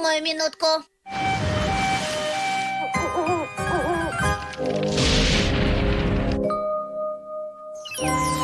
Подумаю минутку. Yeah.